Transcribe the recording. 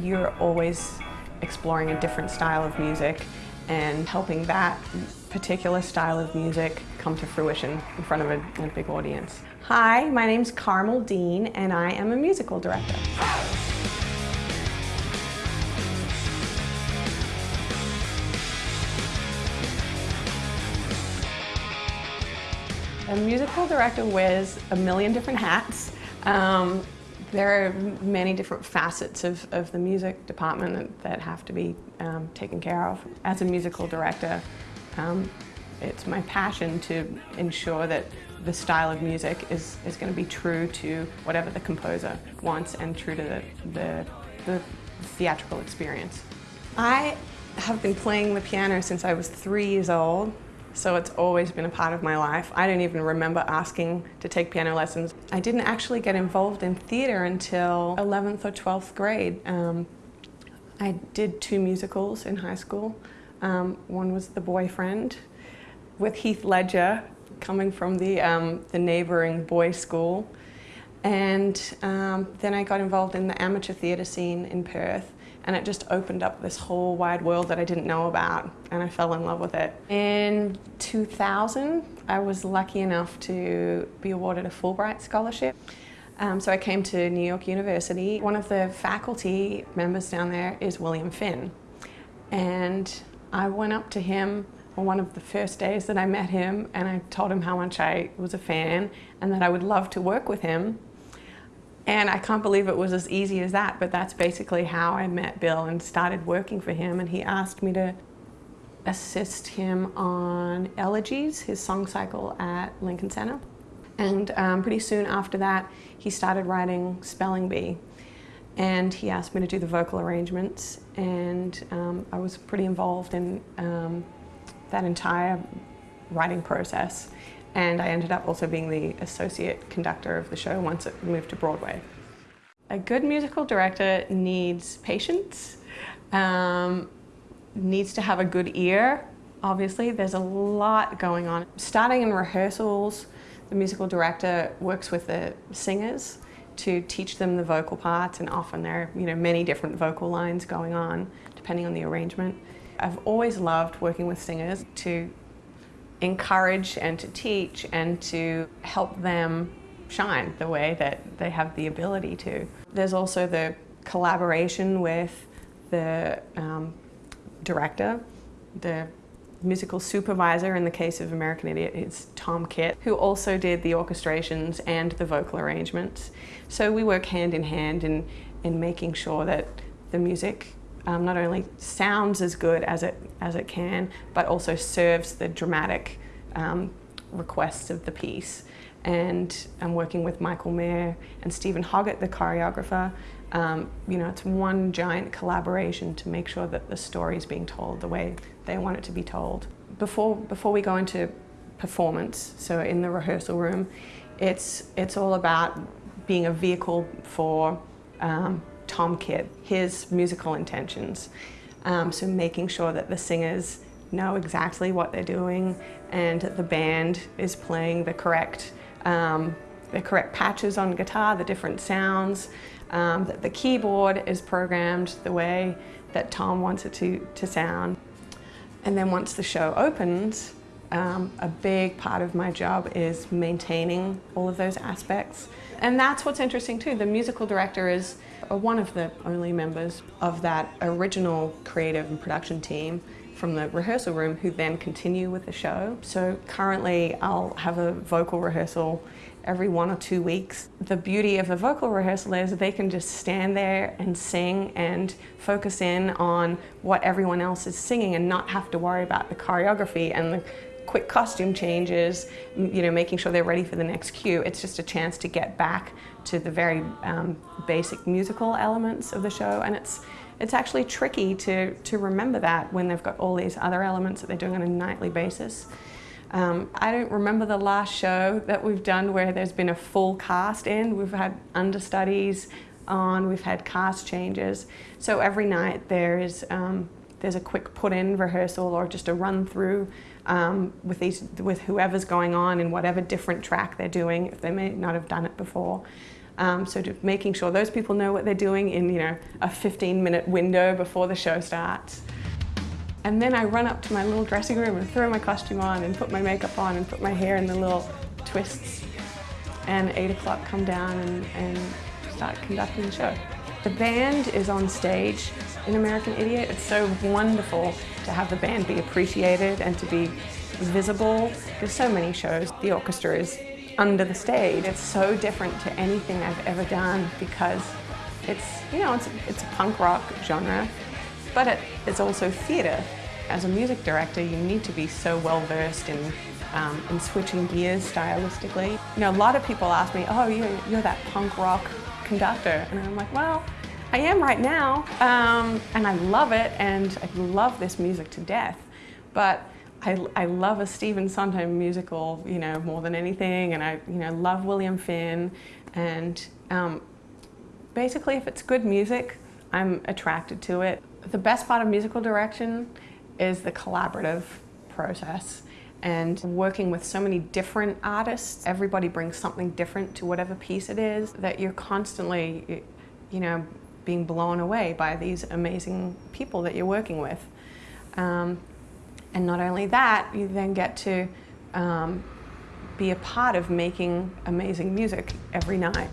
you're always exploring a different style of music and helping that particular style of music come to fruition in front of a, a big audience. Hi, my name's Carmel Dean and I am a musical director. A musical director wears a million different hats. Um, there are many different facets of, of the music department that have to be um, taken care of. As a musical director, um, it's my passion to ensure that the style of music is, is going to be true to whatever the composer wants and true to the, the, the theatrical experience. I have been playing the piano since I was three years old so it's always been a part of my life. I don't even remember asking to take piano lessons. I didn't actually get involved in theatre until 11th or 12th grade. Um, I did two musicals in high school. Um, one was The Boyfriend with Heath Ledger coming from the, um, the neighbouring boys' school. And um, then I got involved in the amateur theatre scene in Perth and it just opened up this whole wide world that I didn't know about and I fell in love with it. In 2000 I was lucky enough to be awarded a Fulbright scholarship. Um, so I came to New York University. One of the faculty members down there is William Finn and I went up to him on one of the first days that I met him and I told him how much I was a fan and that I would love to work with him and I can't believe it was as easy as that, but that's basically how I met Bill and started working for him. And he asked me to assist him on Elegies, his song cycle at Lincoln Center. And um, pretty soon after that, he started writing Spelling Bee. And he asked me to do the vocal arrangements. And um, I was pretty involved in um, that entire writing process and I ended up also being the associate conductor of the show once it moved to Broadway. A good musical director needs patience, um, needs to have a good ear. Obviously, there's a lot going on. Starting in rehearsals, the musical director works with the singers to teach them the vocal parts and often there are you know, many different vocal lines going on depending on the arrangement. I've always loved working with singers to encourage and to teach and to help them shine the way that they have the ability to. There's also the collaboration with the um, director, the musical supervisor in the case of American Idiot is Tom Kitt, who also did the orchestrations and the vocal arrangements. So we work hand in hand in, in making sure that the music um, not only sounds as good as it, as it can, but also serves the dramatic um, requests of the piece. And I'm working with Michael Mayer and Steven Hoggett, the choreographer. Um, you know, it's one giant collaboration to make sure that the story is being told the way they want it to be told. Before, before we go into performance, so in the rehearsal room, it's, it's all about being a vehicle for um, Tom Kitt, his musical intentions. Um, so making sure that the singers know exactly what they're doing and the band is playing the correct, um, the correct patches on guitar, the different sounds, um, that the keyboard is programmed the way that Tom wants it to, to sound. And then once the show opens, um, a big part of my job is maintaining all of those aspects. And that's what's interesting too. The musical director is one of the only members of that original creative and production team from the rehearsal room who then continue with the show. So currently I'll have a vocal rehearsal every one or two weeks. The beauty of a vocal rehearsal is they can just stand there and sing and focus in on what everyone else is singing and not have to worry about the choreography and the quick costume changes, you know, making sure they're ready for the next cue. It's just a chance to get back to the very um, basic musical elements of the show and it's it's actually tricky to, to remember that when they've got all these other elements that they're doing on a nightly basis. Um, I don't remember the last show that we've done where there's been a full cast in. We've had understudies on, we've had cast changes. So every night there is um, there's a quick put-in rehearsal or just a run-through um, with these with whoever's going on in whatever different track they're doing if they may not have done it before. Um, so making sure those people know what they're doing in you know a 15 minute window before the show starts. And then I run up to my little dressing room and throw my costume on and put my makeup on and put my hair in the little twists. And 8 o'clock come down and, and start conducting the show. The band is on stage in American Idiot. It's so wonderful to have the band be appreciated and to be visible. There's so many shows. The orchestra is under the stage. It's so different to anything I've ever done because it's, you know, it's, it's a punk rock genre, but it, it's also theatre. As a music director, you need to be so well versed in, um, in switching gears stylistically. You know, a lot of people ask me, oh, you're, you're that punk rock conductor. And I'm like, well, I am right now, um, and I love it, and I love this music to death. But I, I love a Stephen Sondheim musical, you know, more than anything, and I, you know, love William Finn, and um, basically, if it's good music, I'm attracted to it. The best part of musical direction is the collaborative process and working with so many different artists. Everybody brings something different to whatever piece it is that you're constantly, you know, being blown away by these amazing people that you're working with. Um, and not only that, you then get to um, be a part of making amazing music every night.